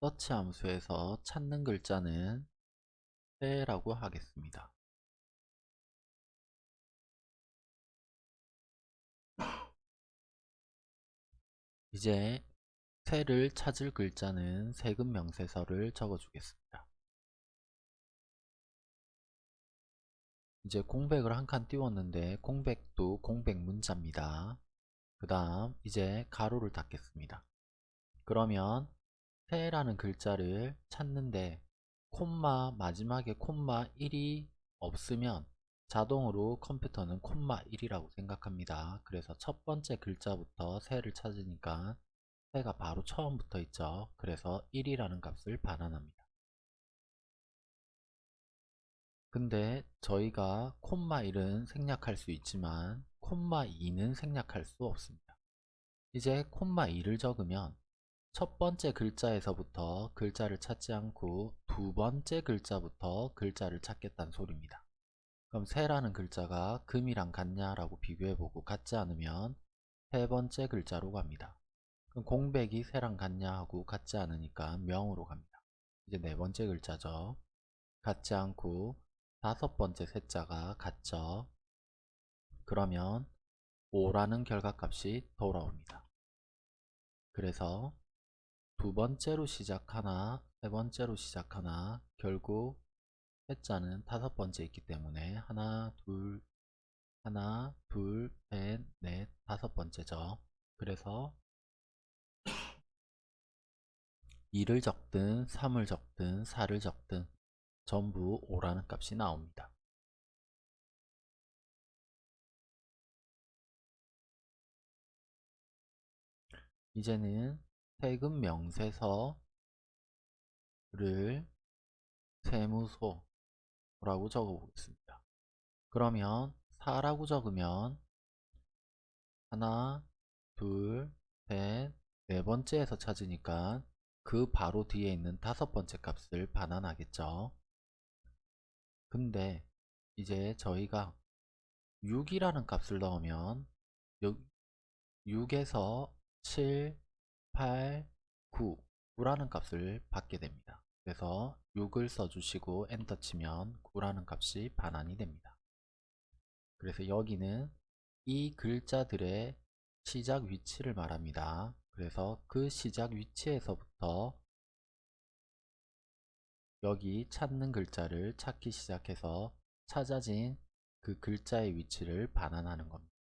서치 함수에서 찾는 글자는 새라고 하겠습니다. 이제 새를 찾을 글자는 세금 명세서를 적어주겠습니다. 이제 공백을 한 칸 띄웠는데 공백도 공백 문자입니다. 그 다음 이제 가로를 닫겠습니다. 그러면 새라는 글자를 찾는데 콤마 마지막에 콤마 1이 없으면 자동으로 컴퓨터는 콤마 1이라고 생각합니다. 그래서 첫 번째 글자부터 새를 찾으니까 새가 바로 처음부터 있죠. 그래서 1이라는 값을 반환합니다. 근데 저희가 콤마 1은 생략할 수 있지만 콤마 2는 생략할 수 없습니다. 이제 콤마 2를 적으면 첫 번째 글자에서부터 글자를 찾지 않고 두 번째 글자부터 글자를 찾겠다는 소리입니다. 그럼 새라는 글자가 금이랑 같냐 라고 비교해보고 같지 않으면 세 번째 글자로 갑니다. 그럼 공백이 새랑 같냐 하고 같지 않으니까 명으로 갑니다. 이제 네 번째 글자죠. 같지 않고 다섯 번째 셋자가 같죠. 그러면 5라는 결과값이 돌아옵니다. 그래서 두 번째로 시작하나 세 번째로 시작하나 결국 셋자는 다섯 번째 있기 때문에 하나 둘 하나 둘셋넷 다섯 번째죠. 그래서 2를 적든 3을 적든 4를 적든 전부 5라는 값이 나옵니다. 이제는 세금 명세서를 세무소라고 적어 보겠습니다. 그러면 4라고 적으면 하나, 둘, 셋, 네 번째에서 찾으니까 그 바로 뒤에 있는 다섯 번째 값을 반환하겠죠. 근데 이제 저희가 6이라는 값을 넣으면 6 에서 7, 8, 9, 9라는 값을 받게 됩니다. 그래서 6을 써주시고 엔터 치면 9라는 값이 반환이 됩니다. 그래서 여기는 이 글자들의 시작 위치를 말합니다. 그래서 그 시작 위치에서부터 여기 찾는 글자를 찾기 시작해서 찾아진 그 글자의 위치를 반환하는 겁니다.